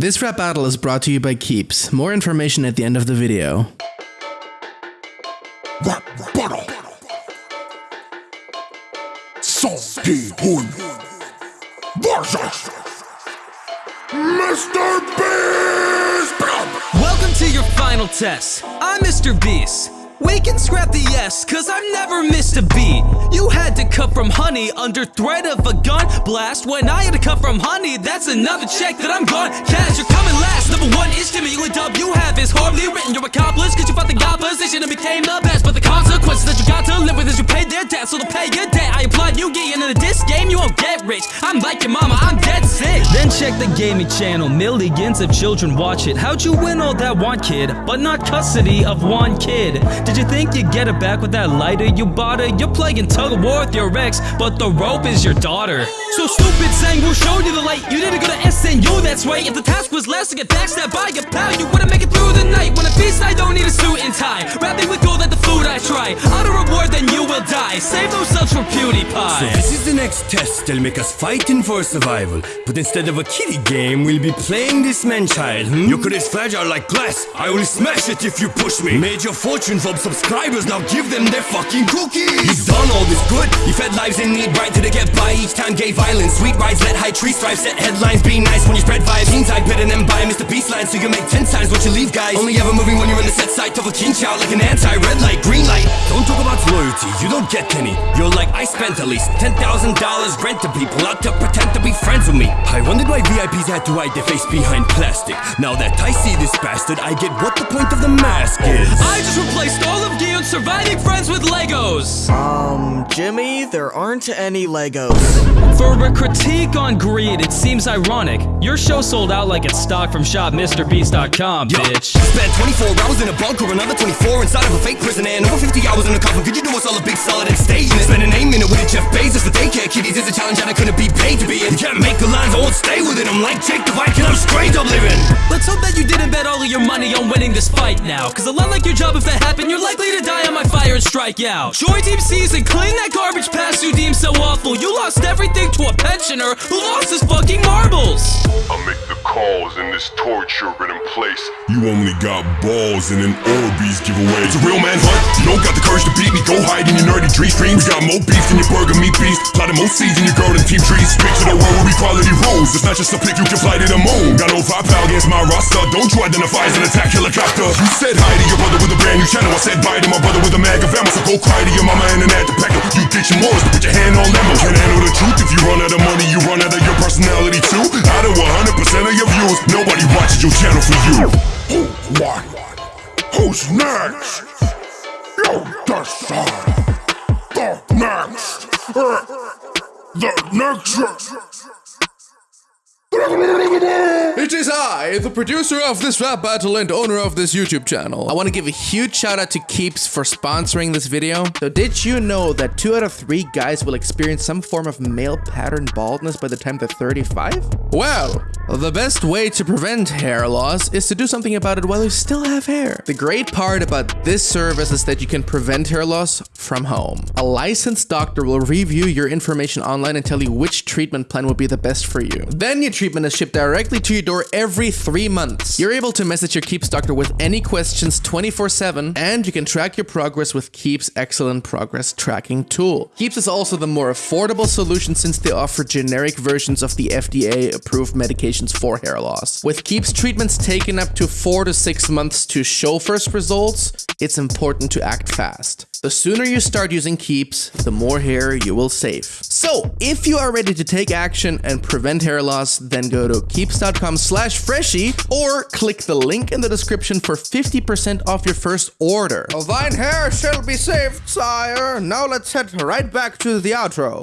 This rap battle is brought to you by Keeps. More information at the end of the video. Rap battle. Seong Gi-hun versus Mr. Beast. Welcome to your final test. I'm Mr. Beast. We can scrap the yes, cause I've never missed a beat. You had to cut from honey under threat of a gun blast. When I had to cut from honey, that's another check that I'm gone. Cash, you're coming last. Number one is Jimmy. You dub you have is horribly written. You're cause this game. You won't get rich. I'm like your mama, I'm dead sick. Then check the gaming channel. Millions of children watch it. How'd you win all that one kid, but not custody of one kid? Did you think you'd get it back with that lighter you bought her? You're playing tug of war with your ex, but the rope is your daughter. So stupid saying we'll show you the light. You didn't go to SNU, that's right. If the task was less to get backstabbed by your pal, you wouldn't make it through the night. When a feast, I don't need a suit and tie. Rapping with gold at the food I try. Auto reward, then you will die. Save those subs for PewDiePie. So this is the next test, they'll make us fighting for survival But instead of a kiddie game, we'll be playing this man-child hmm? Your career's fragile like glass, I will smash it if you push me Made your fortune from subscribers, now give them their fucking cookies You've done all this good, lives in need right they get by. Each time gay violence, sweet rides, let high trees thrive Set headlines, be nice when you spread vibes. Teens I better than buy Mr. Beast line So you make ten times what you leave guys. Only ever moving when you're in the set side Tough a king child like an anti-red light, green light. Don't talk about loyalty, you don't get any. You're like, I spent at least $10,000 rent to people out to pretend to be friends with me. I wondered why VIPs had to hide their face behind plastic. Now that I see this bastard, I get what the point of the mask is. I just replaced all of Gi-hun's surviving friends with Legos. Jimmy, there aren't any Legos. For a critique on greed, it seems ironic. Your show sold out like it's stock from shopmrbeast.com, bitch. Spent 24 hours in a bunker, another 24 inside of a fake prison And over 50 hours in a coffin, could you do us all a big solid and stay in it? Spend an 8 minute with a Jeff Bezos for daycare kiddies is a challenge that I couldn't be paid to be in You can't make the lines, I won't stay with it I'm like Jake the Viking, I'm straight up living Let's hope that you didn't bet all of your money on winning this fight now. Cause a lot like your job, if that happened, you're likely to die on my fire and strike out. Join Team Season, clean that garbage past you deem so awful. You lost everything to a pensioner who lost his fucking marbles. The in this torture ridden place. You only got balls and an Orbeez giveaway. It's a real man hunt. You don't got the courage to beat me. Go hide in your nerdy dream streams. Got more beef than your burger meat beast. Plotting more seeds in your garden team trees. To the world where equality rules. It's not just a pick you can fly to the moon. Got no firepower against my roster. Don't you identify as an attack helicopter. You said hi to your brother with a brand new channel. I said bye to my brother with a mag of ammo. So go cry to your mama and an the pecker. You get your morals to put your hand on lemon. Can't handle the truth. If you run out of money, you run out of your personality too. Out of 100% of your views, nobody watches your channel for you. Who won? Who's next? You decide. The next. The next. It is I, the producer of this rap battle and owner of this YouTube channel. I want to give a huge shout out to Keeps for sponsoring this video. So did you know that 2 out of 3 guys will experience some form of male pattern baldness by the time they're 35? Well, the best way to prevent hair loss is to do something about it while you still have hair. The great part about this service is that you can prevent hair loss from home. A licensed doctor will review your information online and tell you which treatment plan will be the best for you. Then your treatment is shipped directly to your door every three months. You're able to message your Keeps doctor with any questions 24-7 and you can track your progress with Keeps excellent progress tracking tool. Keeps is also the more affordable solution since they offer generic versions of the FDA approved for hair loss. With Keeps treatments taking up to 4 to 6 months to show first results, it's important to act fast. The sooner you start using Keeps, the more hair you will save. So, if you are ready to take action and prevent hair loss, then go to keeps.com slash freshie or click the link in the description for 50% off your first order. Thine hair shall be saved, sire. Now let's head right back to the outro.